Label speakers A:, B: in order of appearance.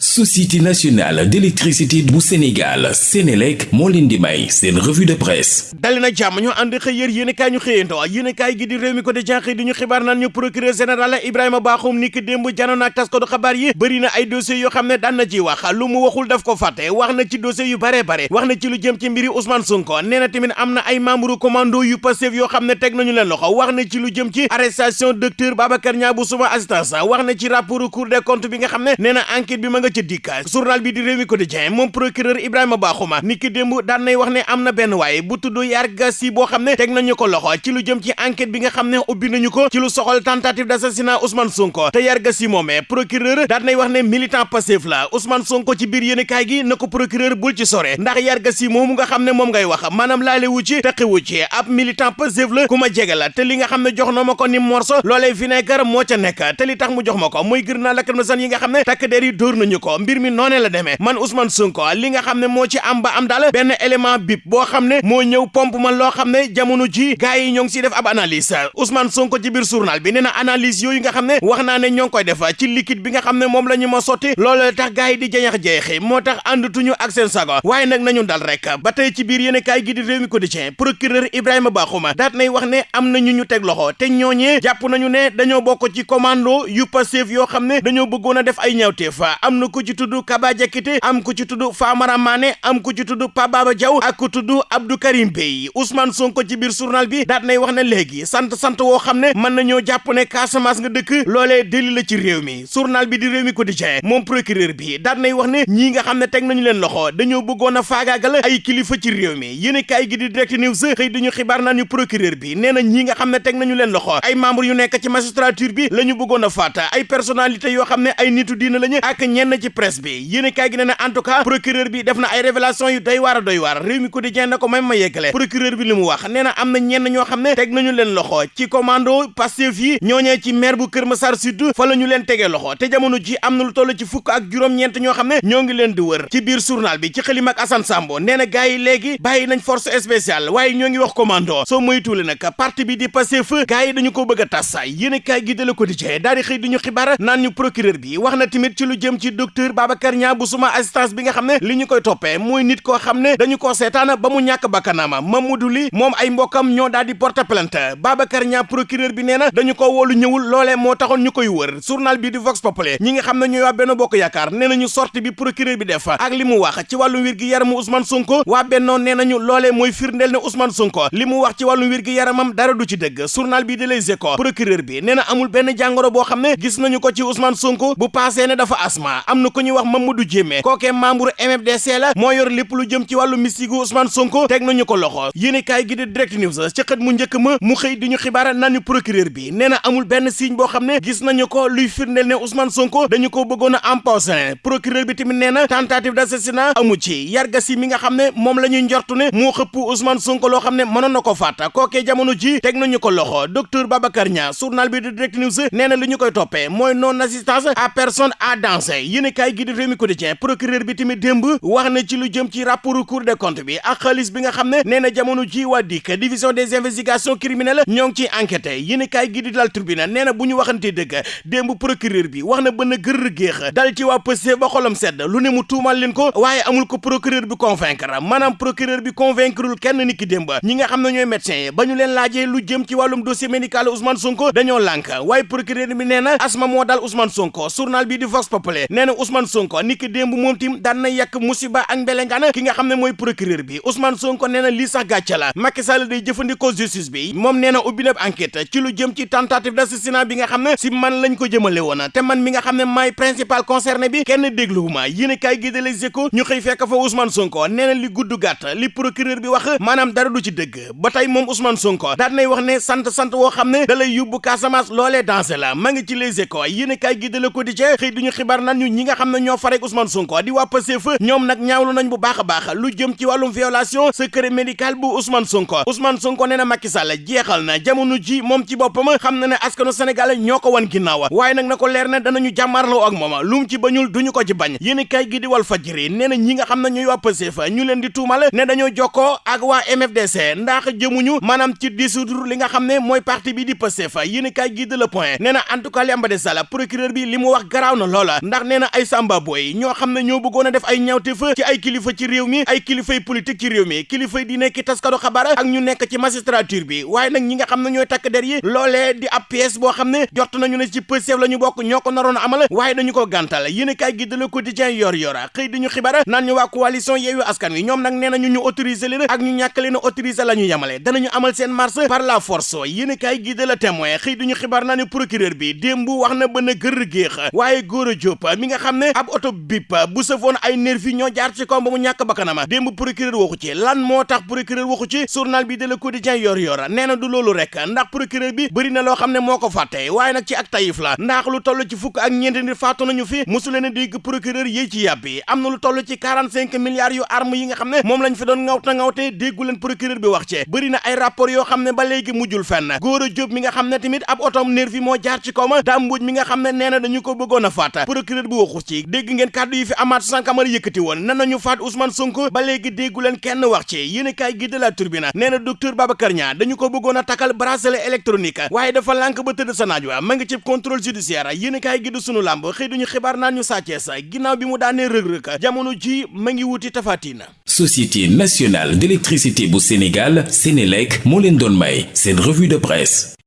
A: société nationale d'électricité bu Sénégal Sénélec moo leen di may revue de presse.
B: Dali na jàmm ñu ànd xëy yér yéen kaay ñu xëyandoo. Yéen kaay gi di réew mi ko di jenxëy di ñu xibaar naan ñu procureur général Ibrahima Bakhoum ni ki démb janoon ak tas ko du xabaar yi bëri na ay dossiers yoo xam ne na ci wax. Lu mu waxul daf ko fàtte. Wax na ci dossiers yu bare bare. Wax na ci lu jëm ci mbiri Ousmane Sonko. Nee na tamit am na ay membre commando yu Pastef yoo xam ne nañu leen loxo. Wax na ci lu jëm ci arrestation docteur Babacar Niang bu suma assistance. Wax na ci rapport Cour des comptes bi nga xam ne enquête bi ma nga ca dikk journal bi di Rewmi Quotidien moom procureur Ibrahima Bakhoum ni ki démb daan nay wax ne am na benn waaye bu tudd Yarga Sy boo xam ne teg nañu ko loxo ci lu jëm ci enquête bi nga xam ne ubbi nañu ko ci lu soxal tentative d'assassinat Ousmane Sonko. Te Yarga Sy moomee procureur daan nay wax ne militant Pastef la Ousmane Sonko ci biir yéenekaay gi na ko procureur bul ci sore ndax Yarga Sy moomu nga xam ne moom ngay wax maanaam ci ci ab militant Pastef la ku ma jege la te li nga xam ne jox na ma ko ni morso loolee vinaigre moo ca nekk te li tax mu jox ma ko gër naa lacrymogène yi nga xam ne takk der yi dóor nañu ko mbir mi noonee la demee. Man Ousmane Sonko li nga xam ne ci am ba am daal benn élément bip boo xam ne moo ñëw pompe man loo xam ne jamono ji gars yi ngi def ab analyse. Ousmane Sonko ci biir journal bi nee na analyse yooyu nga xam ne wax naa ne ñoo ngi koy def ci liquide bi nga xam ne moom la ñu ma sotti loolu tax gars yi di jañax-jeexi moo tax àndatuñu ak seen sago. Waaye nag nañu dal rek. Ba ci biir yéen kaay gi di Rewmi Quotidien procureur Ibrahima Bakhoum daat nay wax ne am na ñu ñu teg loxo te ñooñee jàpp nañu ne dañoo bokk ci commando yu Pastef yoo xam ne dañoo bëggoon a def ay ñawteef am na ko ci tudd Kaba am ku ci Famara Mané am ku ci tudd Pape Baba Diaw ak ku Abdou Karim Bey. Ousmane Sonko ci biir journal bi daat nay wax ne léegi sant sant woo xam ne mën nañoo jàpp ne Casamance nga dëkk loolee déli la ci mi. Journal bi di réew mi quotidien moom procureur bi daat nay wax ne ñii nga xam ne teg nañu leen loxo dañoo bëggoon a ay kilifa ci mi. Yéen kaay gi di direct news xëy duñu xibaar naa ñu procureur bi na nga xam ne teg nañu leen loxo ay membre yu nekk ci magistrature bi la ñu bëggoon faata ay personnalité yoo xam ne ay nitu diina lañu ak ñenn ci presse bi. Yéen kaay gi na en tout cas procureur bi def na ay révélation yu doy waar a doy waar. Réew mi ko même ma yeggale. Procureur bi li mu wax nee na na ñenn ñoo xam ne teg nañu leen loxo ci commando Pastef yi ñooñee ci maire bu Kër Massar Sud fa la ñu leen tegee loxo. Te jamono ji am lu toll ci fukk ak leen di wër ci biir journal bi ci xëlim ak Assane Sambo nee na gars yi nañ force spéciale waaye ñoo wax commando. Soo moytuwule nag parti bi di Pastef gars yi dañu ko bëgg a tas yéen kaay gi de la daal di xëy di ñu procureur bi wax na tamit ci lu jëm ci docteur Babacar Niang bu suma assistance bi nga xam ne li ñu koy toppee mooy nit koo xam ne dañu koo seetaan ba mu ñàkk bakkanaama Mamadou Ly moom ay mbokkam ñoo daal di porter plainte Babacar Niang procureur bi nee dañu ko woolu ñëwul loolee moo taxoon ñu koy wër journal bi di Vox Populi ñi nga xam ne ñooy waa Bokk Yaakaar nee nañu sortie bi procureur bi def ak li mu wax ci wàllu wér gi yaramu Ousmane Sonko waa Benno nee nañu loolee mooy firndeel ne Ousmane Sonko li mu wax ci wàllu wér gi yaramam dara du ci dëgg journal bi di Les Échos procureur bi nee amul benn jàngoro boo xam ne gis nañu ko ci Ousmane Sonko bu passé ne dafa asma am na ko ñuy wax Mamadou Diémé. Kookee membre MFDC la moo yor lépp lu jëm ci wàllu mystique Ousmane Sonko teg nañu ko loxo. Yéene kaay gi di direct news ci xët mu njëkk ma mu xëy di ñu xibaar naan ñu procureur bi nee amul benn signe boo xam ne gis nañu ko luy firndeel ne Ousmane Sonko dañu ko bëggoon a empoisonné. Procureur bi tamit nee na tentative d'assassinat amu ci. Yarga Sy mi nga xam ne moom la ñuy njortu ne moo xëpp Ousmane Sonko loo xam ne mënoon na ko jamono ji teg nañu ko loxo. Docteur Babacar Niang journal bi di direct news nee na li ñu koy toppee mooy non assistance à personne à danser yéene kaay gi di Rewmi Quotidien procureur bi tamit démb wax na ci lu jëm ci rapport Cour des comptes bi ak xaalis bi nga xam ne nee na jamono ji waa DIC division des investigations criminelles ñoo ngi ciy enquêté yéen kaay gi di dal tribunal nee na bu ñu waxantee dëgg démb procureur bi wax na bën a gër géex dal ci waa Pastef ba xolam sedd lu ne mu tuumal leen ko waaye amul ko procureur bi convaincre maanaam procureur bi convaincreul kenn ni ki démb. Ñi nga xam ne ñooy médecins yi ba ñu leen laajee lu jëm ci wàllum dossier médical Ousmane Sonko dañoo lànk waaye procureur bi nee na asma moo dal Ousmane Sonko journal bi di Vox Populi nee na Ousmane Sonko ni ki démb moom tim daan na yàq musiba ak mbelengaan ki nga xam ne mooy procureur bi Ousmane Sonko nee na lii sax gàcce la Macky Sall day jëfandikoo justice bi moom nee na ubbi na enquête ci lu jëm ci tentative d'assassinat bi nga xam ne si man lañ ko jëmale woon te man mi nga xam ne maay principal concerné bi kenn dégluwuma yéen a kaay gi de Les Échos ñu xëy fekk fa Ousmane Sonko nee na li gudd gàtt li procureur bi wax maanaam dara du ci dëgg ba tey moom Ousmane Sonko nay wax ne sant sant woo xam ne da lay yóbbu Casamance loolee dansé la ma ngi ci Les Échos yéen a kaay gi de Le Quotidien xëy duñu xibaar nan ñu ñi nga xam ne ñoo farek Ousmane Sonko di waa Pastef ñoom nag ñaawlu nañ bu baax a baax lu jëm ci wàllum violation secret médical bu Ousmane Sonko Ousmane Sonko nee Macky Sall jeexal na jamono ji moom ci boppam xam na ne askanu Sénégal ñoo ko wan ginnaaw waaye nag na ko leer ne danañu jàmmarloo ak moom lu mu ci bañul duñu ko ci bañ yéen kay gi di Walf Fadjri nee ñi nga xam ne ñooy waa Pastef ñu leen di tuumal ne dañoo jokkoo ak waa MFDC ndax jëmuñu maanaam ci dissoudre li nga xam ne mooy parti bi di Pastef yéen kay gi de Le Point nee en tout cas li procureur bi li mu wax na loola ndax na ay samba boy. Ñoo xam ne ñoo bëggoon a def ay ñaawteef ci ay kilifa ci réew mi ay kilifay politique ci réew mi kilifay di nekk taskado xabaar ak ñu nekk ci magistrature bi. Waaye nag ñi nga xam ne ñooy takk der yi loolee di ab pièce boo jot nañu ne ci Pastef la bokk ñoo ko a amal waaye dañu ko gàntal. Yéen a kaay gi de Le Quotidien yor yora xëy di ñu xibaar naan ñu waa coalition Yewwi Askan Wi ñoom nag nee nañu ñu autoriser leen ak ñu ñàkk leen autoriser la ñu danañu amal seen marche par la force. Yéen a kaay gi de La Témoin xëy di ñu xibaar naa ne procureur bi démb wax na ba na gër géex waaye Gora Diop mi nga xam ne ab oto bip bu sëfoon ay nervi ñoo jaar ci kaw ba mu ñàkk bakkanam. démb procureur waxu ci lan moo tax procureur waxu ci journal bi de Le Quotidien yor yor nee na du loolu rek ndax procureur bi bëri na loo xam ne moo ko fàtte waaye nag ci ak tayif la ndax lu toll ci fukk ak ñeenti nit faatu nañu fi mosu leen a procureur yéy ci yàbbi am na lu toll ci 45 milliards yu arme yi nga xam ne moom lañ fi doon ngawta ngawte déggu leen procureur bi wax ci bëri na ay rapport yoo xam ne ba léegi mujjul fenn Diop mi nga xam ne tamit ab otom nervi moo jaar ci kawma dàmbuj mi nga xam ne nee na dañu ko bëggoon a faat procureur bi waxu ci dégg ngeen kàddu yi fi Amath Sankamara yëkkati woon nan nañu faat Ousmane Sonko ba léegi déggu leen kenn wax ci yéen kaay gi de la Tribune nee na docteur Babacar Niang dañu ko bëggoon a takkal bracelet électronique waaye dafa lànk ba tëdd sa naaj ma ngi ci contrôle judiciaire yéen kaay gi du sunu làmb xëy duñu xibaar naan ñu sàccee sa ginnaaw bi mu daanee rëg-rëg jamono ji ma ngi wuti tafatina.
A: Société nationale d'électricité bu Sénégal Sénélec moo leen doon may seen revue de presse